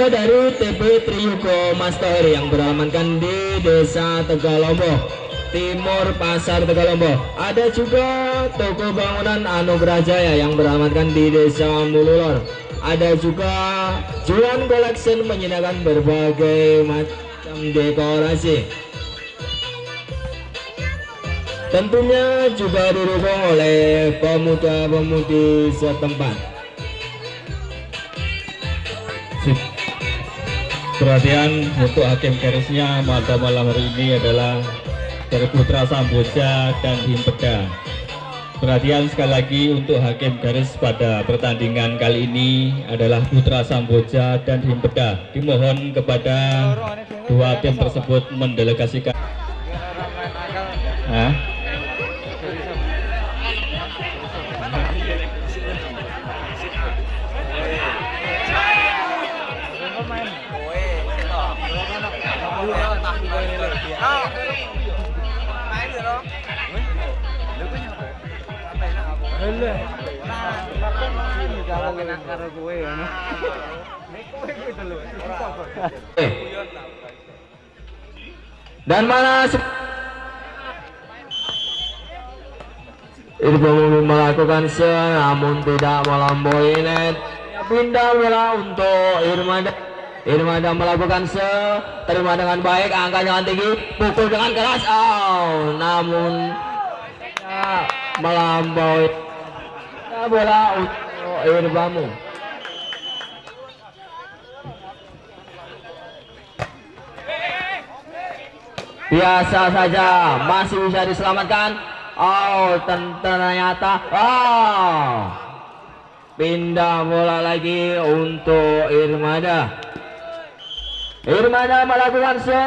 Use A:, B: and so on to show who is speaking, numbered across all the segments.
A: juga dari TP Triyugo Master yang beralamatkan di Desa Tegalombo Timur Pasar Tegalombo. Ada juga toko bangunan Anugerah Jaya yang beralamatkan di Desa Mululor. Ada juga Juan Collection menyediakan berbagai macam dekorasi. Tentunya juga didukung oleh pemuda-pemudi setempat
B: perhatian untuk hakim garisnya pada malam hari ini adalah dari Putra Samboja dan Himpeda perhatian sekali lagi untuk hakim garis pada pertandingan kali ini adalah Putra Samboja dan Himpeda dimohon kepada dua tim tersebut mendelegasikan. Hah?
A: Dan mana Irbo melakukan se namun tidak melampaui net pindah bola untuk Irmada Irmada melakukan se terima dengan baik angka dengan tinggi pukul dengan keras. Oh namun ya, melampaui bola untuk Irbamu. Biasa saja masih bisa diselamatkan. Oh ternyata oh pindah bola lagi untuk Irmada Irmada melakukan se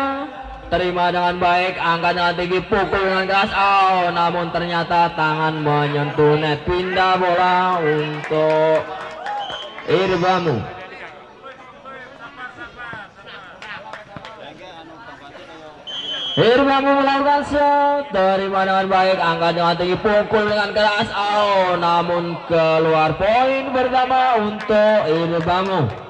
A: terima dengan baik angkat dengan tinggi pukul dengan keras. Oh namun ternyata tangan menyentuh net. Pindah bola untuk Irbamu. Irmamu melakukan shot terima dengan baik angkat dengan tinggi pukul dengan keras. Oh namun keluar poin pertama untuk Irbamu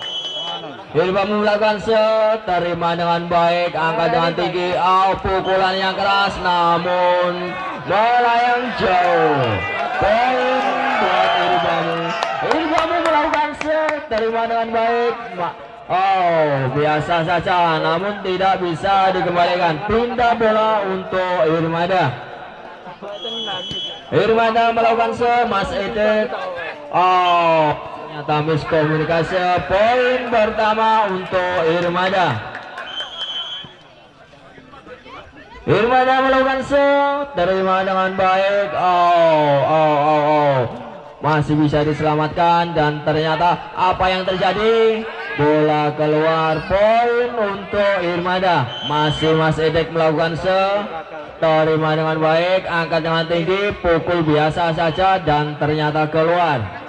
A: Irbamu melakukan shot terima dengan baik angkat dengan tinggi oh pukulan yang keras namun melayang jauh poin buat Irbamu Irbamu melakukan shot terima dengan baik Oh, biasa saja, namun tidak bisa dikembalikan. Pindah bola untuk Irmada. Irmada melakukan se, Mas Edek. Oh, ternyata miskomunikasi. Poin pertama untuk Irmada. Irmada melakukan se, terima dengan baik. Oh, oh, oh, oh. Masih bisa diselamatkan dan ternyata apa yang terjadi? bola keluar poin untuk Irmada masih Mas Edek melakukan se terima dengan baik angkat dengan tinggi pukul biasa saja dan ternyata keluar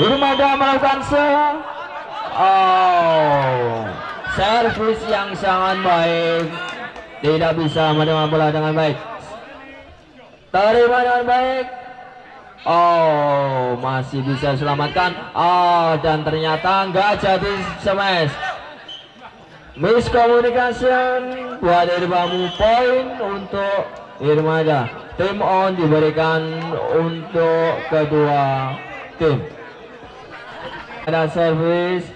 A: Irmada melakukan se oh. Servis yang sangat baik. Tidak bisa menerima bola dengan baik. Terima dengan baik. Oh masih bisa selamatkan. Oh dan ternyata nggak jadi smash Miscommunication buat Irbamu poin untuk Irmada. Tim on diberikan untuk kedua tim Ada service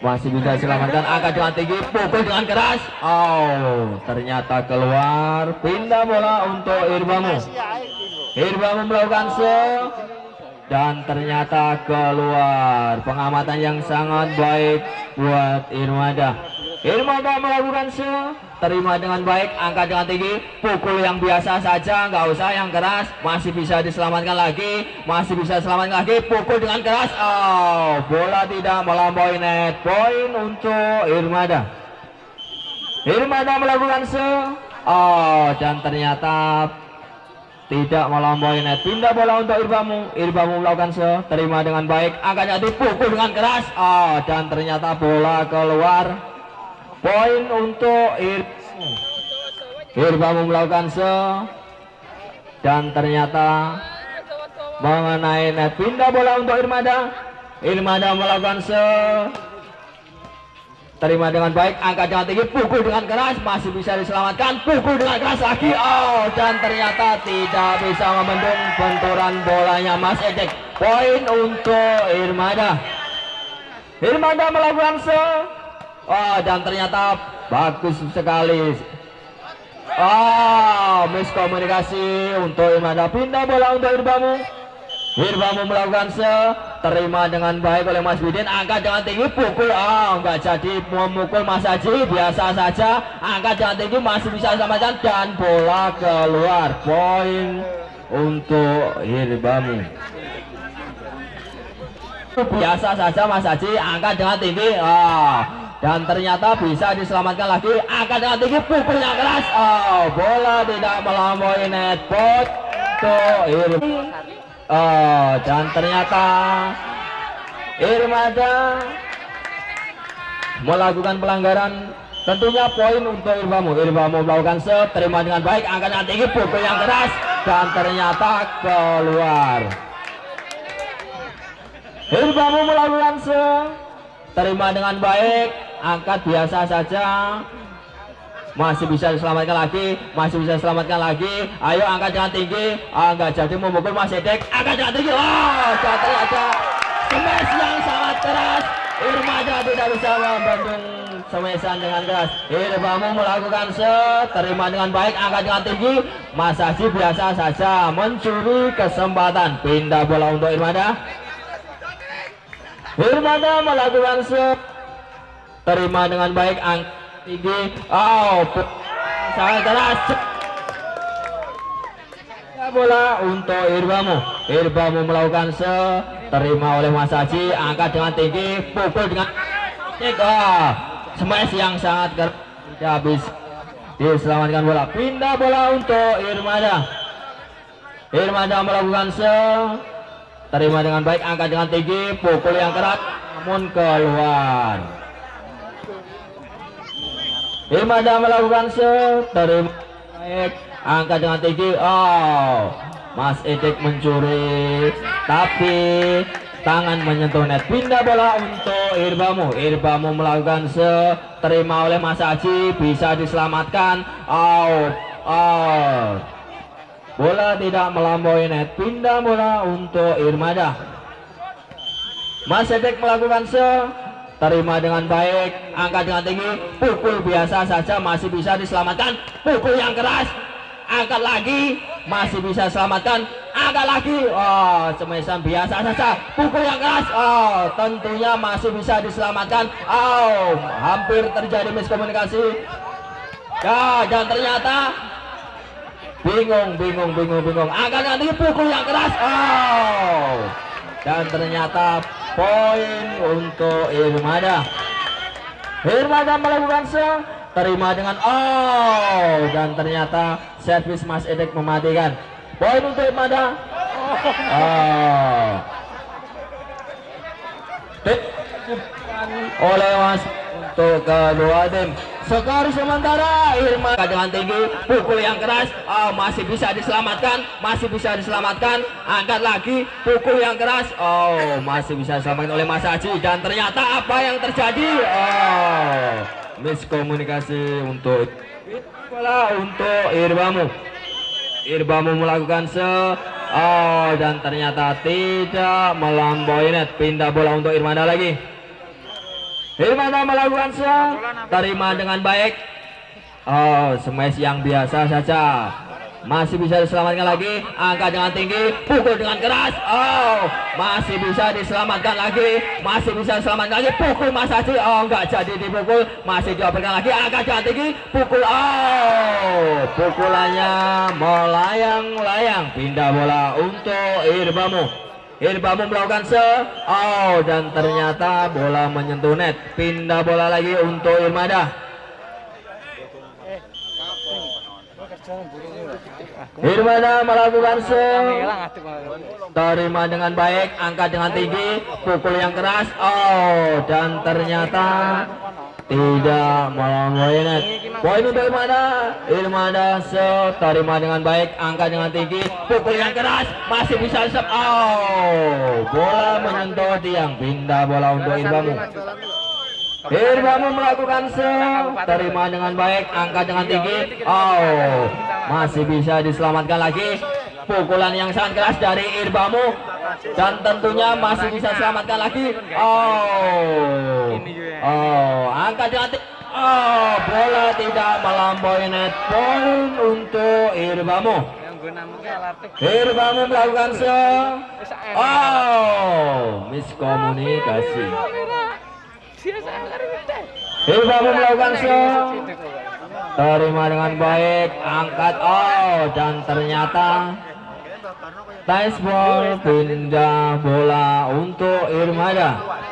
A: masih bisa selamatkan. Angkat dengan tinggi. Pukul dengan keras. Oh ternyata keluar. Pindah bola untuk Irbamu. Irbamu melakukan se dan ternyata keluar. Pengamatan yang sangat baik buat Irmada. Irmada melakukan se terima dengan baik angkat dengan tinggi. Pukul yang biasa saja nggak usah yang keras. Masih bisa diselamatkan lagi masih bisa selamatkan lagi. Pukul dengan keras. Oh bola tidak melampaui net. Poin untuk Irmada. Irmada melakukan se oh dan ternyata tidak melampaui net. Pindah bola untuk Irbamu. Irbamu melakukan se terima dengan baik. Angkanya dipukul dengan keras. Oh dan ternyata bola keluar poin untuk Irbamu Irbamu melakukan se dan ternyata mengenai net pindah bola untuk Irmada. Irmada melakukan se terima dengan baik angkat dengan tinggi pukul dengan keras masih bisa diselamatkan pukul dengan keras lagi oh dan ternyata tidak bisa membendung benturan bolanya Mas Ejek. Poin untuk Irmada. Irmada melakukan se oh dan ternyata bagus sekali. Oh, miskomunikasi untuk Irmada pindah bola untuk Irbamu. Irbamu melakukan se terima dengan baik oleh Mas Bidin. Angkat dengan tinggi pukul. Oh enggak jadi. Memukul Mas Haji. Biasa saja. Angkat dengan tinggi masih bisa selamatkan dan bola keluar. Poin untuk Irbamu. Biasa saja Mas Haji. Angkat dengan tinggi. Oh dan ternyata bisa diselamatkan lagi. Angkat dengan tinggi pukul yang keras. Oh bola tidak melampaui net pot tuh oh dan ternyata Irmada melakukan pelanggaran. Tentunya poin untuk Irbamu Irbamu melakukan set terima dengan baik. Angkat dengan tinggi pukul yang keras. Dan ternyata keluar. Irbamu melakukan set terima dengan baik angkat biasa saja. Masih bisa diselamatkan lagi masih bisa diselamatkan lagi. Ayo angkat dengan tinggi. Angkat jadi memukul Mas Edek angkat dengan tinggi. Oh jatuh aja. Smash yang sangat keras. Irmada tidak bisa membendung semesan dengan keras. Irbamu melakukan set terima dengan baik. Angkat dengan tinggi. Mas Haji biasa saja mencuri kesempatan. Pindah bola untuk Irmada Irmada melakukan set terima dengan baik angkat tinggi. Oh sangat keras. Bola untuk Irbamu. Irbamu melakukan se terima oleh Mas Haji. Angkat dengan tinggi pukul dengan oh, smash yang sangat keras tidak habis. Diselamatkan bola. Pindah bola untuk Irmada. Irmada melakukan se terima dengan baik. Angkat dengan tinggi pukul yang keras. Namun keluar Irmada melakukan terima baik angkat dengan tinggi. Oh Mas Edik mencuri. Tapi tangan menyentuh net. Pindah bola untuk Irbamu. Irbamu melakukan se terima oleh Mas Haji bisa diselamatkan. Oh oh bola tidak melampaui net. Pindah bola untuk Irmada. Mas Edik melakukan se terima dengan baik. Angkat dengan tinggi. Pukul biasa saja masih bisa diselamatkan. Pukul yang keras. Angkat lagi. Masih bisa selamatkan. Angkat lagi. Oh semesan biasa saja. Pukul yang keras. Oh tentunya masih bisa diselamatkan. Oh hampir terjadi miskomunikasi. Ya dan ternyata bingung bingung bingung bingung. Angkat nanti pukul yang keras. Oh dan ternyata poin untuk Irmada. Irmada melakukan se terima dengan oh dan ternyata servis Mas Edek mematikan. Poin untuk Irmada. Oh oleh Mas untuk kedua tim skor sementara Irma. Dengan tinggi pukul yang keras. Oh, masih bisa diselamatkan masih bisa diselamatkan. Angkat lagi pukul yang keras. Oh masih bisa diselamatkan oleh Mas Haji. Dan ternyata apa yang terjadi? Oh miskomunikasi untuk bola untuk Irbamu. Irbamu melakukan se oh dan ternyata tidak melampaui net. Pindah bola untuk Irmanda lagi Irmanda melakukan se terima dengan baik. Oh smash yang biasa saja. Masih bisa diselamatkan lagi. Angkat dengan tinggi. Pukul dengan keras. Oh masih bisa diselamatkan lagi. Masih bisa diselamatkan lagi. Pukul Mas Haji. Oh enggak jadi dipukul. Masih dioperkan lagi. Angkat dengan tinggi. Pukul. Oh pukulannya melayang-layang. Pindah bola untuk Irbamu Irbamu melakukan se. Oh dan ternyata bola menyentuh net. Pindah bola lagi untuk Irmada Irmada melakukan se terima dengan baik angkat dengan tinggi pukul yang keras. Oh dan ternyata tidak melawan Boynet poin untuk Irmada Irmada terima dengan baik angkat dengan tinggi pukul yang keras. Masih bisa sep oh bola menyentuh tiang. Pindah bola untuk Irbamu Irbamu melakukan se terima dengan baik angkat dengan tinggi. Oh masih bisa diselamatkan lagi. Pukulan yang sangat keras dari Irbamu. Dan tentunya masih bisa selamatkan lagi. Oh. Oh angkat dengan tinggi oh bola tidak melampaui net poin untuk Irbamu. Irbamu melakukan se oh miskomunikasi Irbamu melakukan se terima dengan baik. Angkat. Oh dan ternyata Ties ball pindah bola untuk Irmada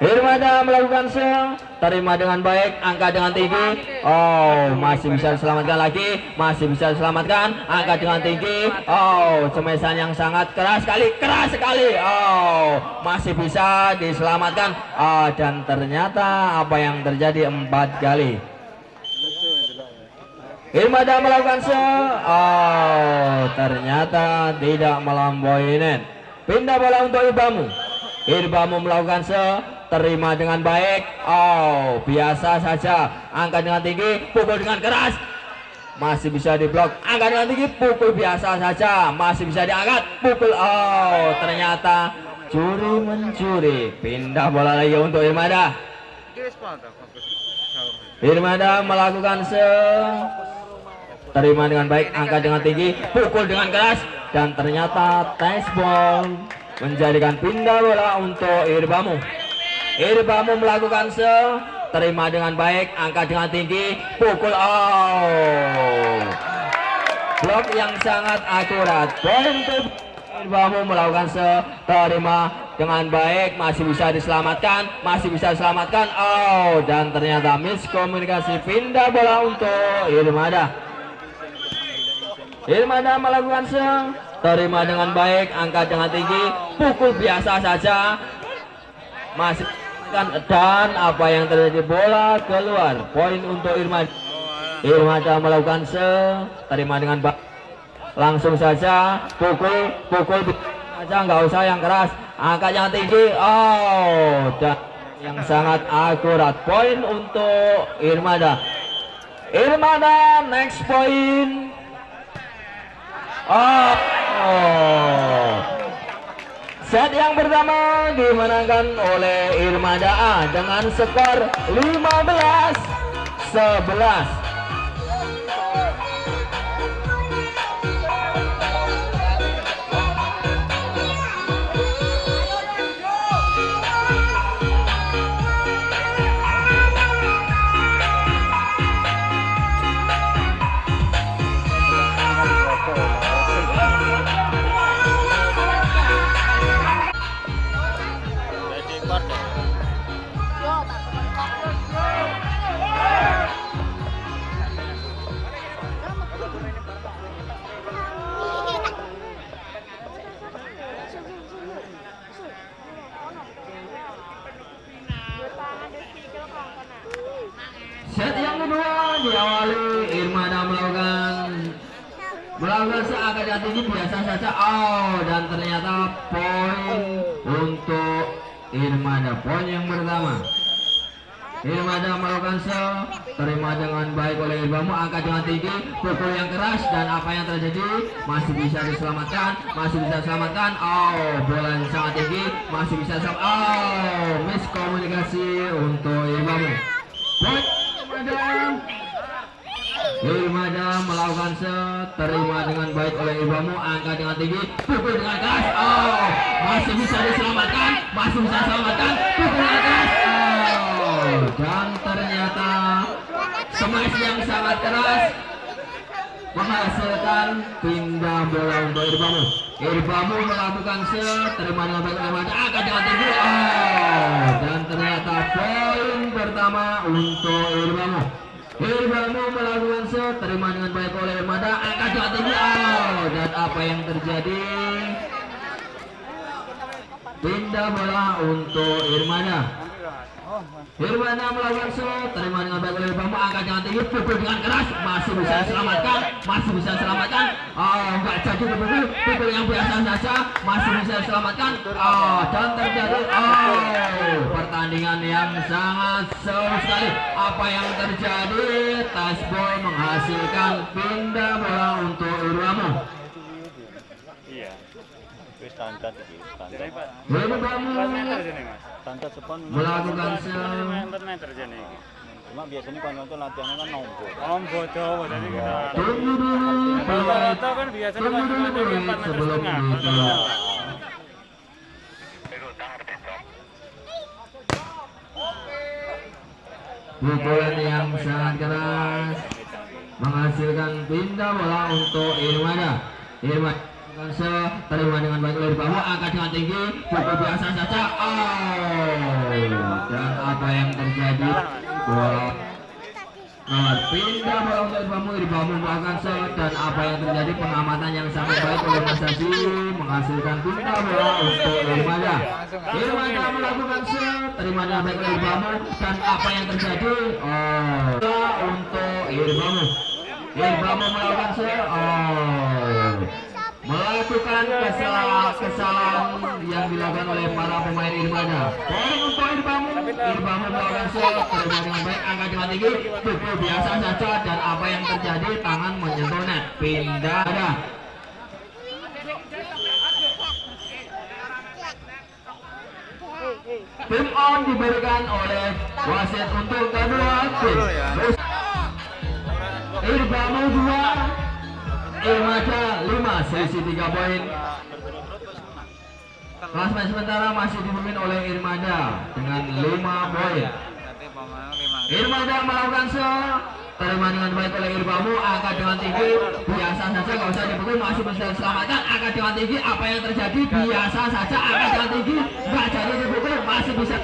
A: Irmada melakukan se terima dengan baik angkat dengan tinggi. Oh masih bisa diselamatkan lagi masih bisa diselamatkan angkat dengan tinggi. Oh cemesan yang sangat keras sekali keras sekali. Oh masih bisa diselamatkan. Oh, dan ternyata apa yang terjadi empat kali. Irmada melakukan se oh ternyata tidak melampaui net. Pindah bola untuk Irbamu Irbamu melakukan se terima dengan baik. Oh biasa saja. Angkat dengan tinggi pukul dengan keras. Masih bisa diblok. Angkat dengan tinggi pukul biasa saja. Masih bisa diangkat pukul. Oh ternyata curi mencuri. Pindah bola lagi untuk Irmada. Irmada melakukan se terima dengan baik. Angkat dengan tinggi pukul dengan keras. Dan ternyata tes ball menjadikan pindah bola untuk Irbamu. Irbamu melakukan se terima dengan baik angkat dengan tinggi pukul oh blok yang sangat akurat. Untuk Irbamu melakukan se terima dengan baik masih bisa diselamatkan masih bisa diselamatkan oh dan ternyata miskomunikasi pindah bola untuk Irmada. Irmada melakukan se terima dengan baik angkat dengan tinggi pukul biasa saja. Masih dan apa yang terjadi bola keluar. Poin untuk Irmada Irmada melakukan se terima dengan baik. Langsung saja pukul pukul saja nggak usah yang keras. Angkat yang tinggi. Oh dan yang sangat akurat. Poin untuk Irmada. Irmada next point Oh, oh. Set yang pertama dimenangkan oleh Irmada A dengan skor 15 11. Set yang kedua diawali Irmada melakukan melakukan seagak dan tinggi biasa saja. Oh dan ternyata poin untuk Irmada. Poin yang pertama. Irmada melakukan se terima dengan baik oleh Irbamu. Angkat dengan tinggi pukul yang keras dan apa yang terjadi? Masih bisa diselamatkan masih bisa diselamatkan. Oh bola yang sangat tinggi masih bisa oh miskomunikasi untuk Irbamu Irmada melakukan se terima dengan baik oleh Irbamu angkat dengan tinggi pukul dengan keras. Oh masih bisa diselamatkan masih bisa diselamatkan pukul dengan keras. Oh dan ternyata smash yang sangat keras menghasilkan pindah bola untuk Irbamu Irbamu melakukan se terima dengan baik oleh angkat dengan tinggi oh dan ternyata poin pertama untuk Irbamu Irbamu melakukan se terima dengan baik oleh angkat dengan tinggi oh dan apa yang terjadi? Pindah bola untuk Irmada Irwana melakukan shoot, terima dengan baik oleh Bambang, angkat dengan tinggi, pukul dengan keras, masih bisa diselamatkan, masih bisa diselamatkan. Oh, enggak jadi. pukul, pukul yang biasa saja, masih bisa diselamatkan. Oh, dan terjadi, oh, pertandingan yang sangat seru sekali. Apa yang terjadi? Tasbol menghasilkan pindah bola untuk Irwamo.
C: Iya. Standar
A: melakukan
C: cuma biasanya kan itu latihannya kan nombor.
D: Om bodoh, jadi kita
A: Tunggu dulu,
D: rata-rata kan biasanya
A: dulu
D: cuma 4 meter setengah.
A: Pukulan yang sangat keras. Menghasilkan pindah bola untuk Irmada. Irmada Kansa terima dengan baik oleh bawah angkat dengan tinggi. Pukul biasa saja. Oh. Dan apa yang terjadi bola Nah, pindah bola untuk melakukan shot dan apa yang terjadi pengamatan yang sangat baik oleh Mas Haji menghasilkan pindah bola untuk Irmada. Irmada melakukan shot, terima dengan baik oleh Irbamu dan apa yang terjadi? Oh, untuk Irbamu. Irbamu melakukan shot. Oh, melakukan kesalahan kesalahan yang dilakukan oleh para pemain Irmada. Poin untuk Irbamu, Irbamu melakukan terima dengan baik, angkat dengan tinggi, pukul biasa saja dan apa yang terjadi tangan menyentuh net, pindah. Ada. Tim on diberikan oleh wasit untuk kedua tim. Terus Irbamu 2 Irmaja 5 selisih 3 poin. Klasmen sementara masih dipimpin oleh Irmada dengan 5 poin. Irmada melakukan shot terima dengan baik oleh Irbamu angkat dengan tinggi biasa saja nggak usah dipukul masih bisa diselamatkan angkat dengan tinggi apa yang terjadi biasa saja angkat dengan tinggi nggak jadi dipukul masih bisa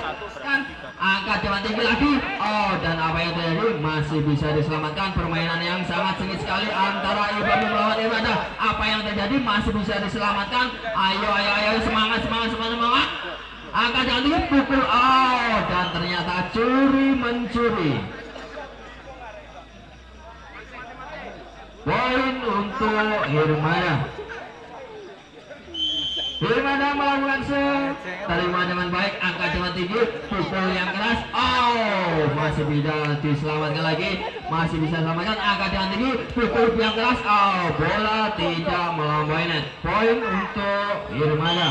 A: kan angkat dengan tinggi lagi dan apa yang terjadi masih bisa diselamatkan. Permainan yang sangat sengit sekali antara Irbamu melawan Irmada apa yang terjadi? Masih bisa diselamatkan. Ayo ayo ayo. Semangat semangat semangat semangat. Angkat tinggi pukul. Oh dan ternyata curi mencuri. Poin untuk Hirmana. Hirmana melakukan set, terima dengan baik, angkat dengan tinggi, pukul yang keras. Oh, masih bisa diselamatkan lagi, masih bisa selamatkan, angkat dengan tinggi, pukul yang keras. Oh, bola tidak melampaui net. Poin untuk Hirmana.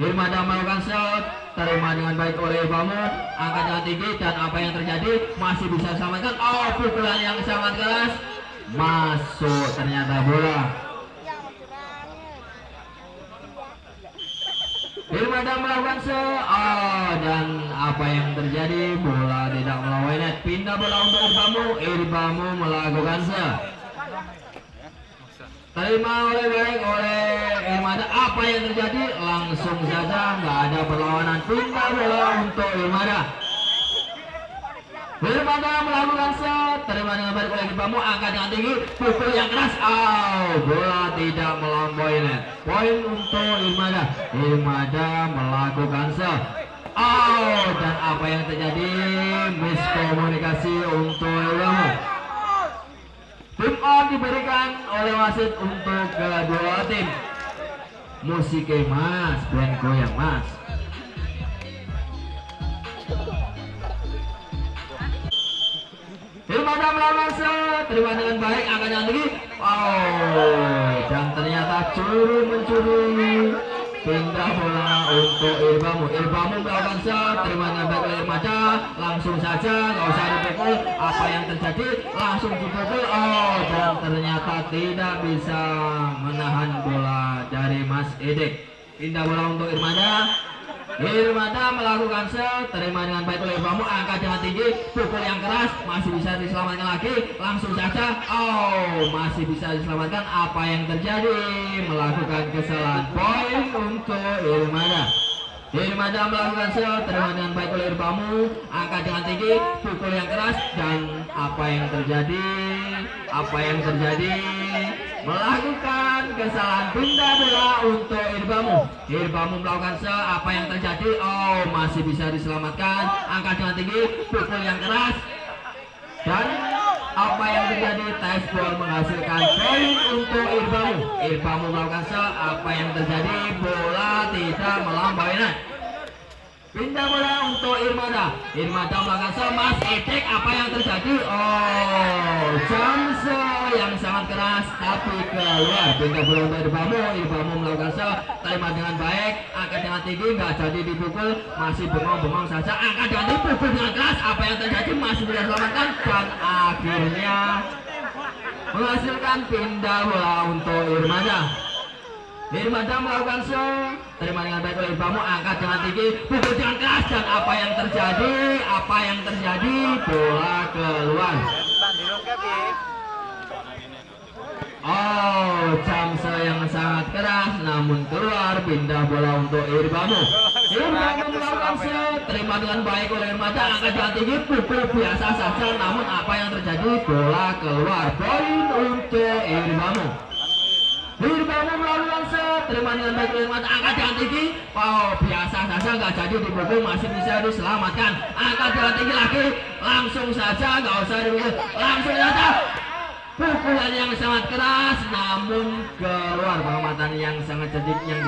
A: Hirmana melakukan shot, terima dengan baik oleh Bamu, angkat dengan tinggi dan apa yang terjadi masih bisa diselamatkan. Oh, pukulan yang sangat keras masuk ternyata bola. Irmada melakukan se oh, dan apa yang terjadi? Bola tidak melawan net. Pindah bola untuk Irbamu Irbamu melakukan se terima oleh baik oleh Irmada apa yang terjadi? Langsung saja nggak ada perlawanan. Pindah bola untuk Irmada Irmada melakukan shot, terima dengan baik oleh Irbamu, angkat dengan tinggi, pukul yang keras, oh, bola tidak melampaui net. Poin untuk Irmada. Irmada melakukan shot. Oh, dan apa yang terjadi? Miskomunikasi untuk Irbamu. Tim on diberikan oleh wasit untuk kedua tim. Musiknya mas, band goyang mas. Irmada melawan terima dengan baik, angkat yang tinggi. Oh, dan ternyata curi mencuri. Pindah bola untuk Irbamu. Irbamu melakukan set, terima dengan baik oleh Irmada. Langsung saja, nggak usah dipukul. Apa yang terjadi? Langsung dipukul. Oh, dan ternyata tidak bisa menahan bola dari Mas Edik. Pindah bola untuk Irmada. Irmada melakukan set, terima dengan baik oleh Irbamu, angkat dengan tinggi, pukul yang keras, masih bisa diselamatkan lagi, langsung saja, oh, masih bisa diselamatkan, apa yang terjadi, melakukan kesalahan, poin untuk Irmada. Irmada melakukan set, terima dengan baik oleh Irbamu, angkat dengan tinggi, pukul yang keras, dan apa yang terjadi, apa yang terjadi, melakukan kesalahan pindah bola untuk Irbamu. Irbamu melakukan se apa yang terjadi? Oh, masih bisa diselamatkan. Angkat dengan tinggi, pukul yang keras. Dan apa yang terjadi? Tes ball menghasilkan poin untuk Irbamu. Irbamu melakukan se apa yang terjadi? Bola tidak melampaui. Pindah bola untuk Irmada. Irmada melakukan semas etik. Apa yang terjadi? Oh, Jamse yang sangat keras tapi keluar. Pindah bola untuk Irbamu. Irbamu melakukan se terima dengan baik. Angkat dengan tinggi nggak jadi dipukul. Masih bengong-bengong saja. Angkat dengan tinggi pukul dengan keras. Apa yang terjadi? Masih bisa selamatkan dan akhirnya menghasilkan pindah bola untuk Irmada. Irmada melakukan show. Terima dengan baik oleh Irbamu angkat dengan tinggi. Pukul dengan keras dan apa yang terjadi apa yang terjadi bola keluar. Oh Jamsa yang sangat keras namun keluar pindah bola untuk Irbamu Irbamu melakukan show. Terima dengan baik oleh Irmada angkat dengan tinggi. Pukul biasa saja namun apa yang terjadi bola keluar. Poin untuk Irbamu Melakukan set, terima dengan baik oleh mata, angkat dengan tinggi. Oh, biasa saja nggak jadi dipukul, masih bisa diselamatkan. Angkat dengan tinggi lagi, langsung saja, nggak usah dipukul, langsung saja. Pukulan yang sangat keras, namun keluar pengamatan yang sangat cerdik yang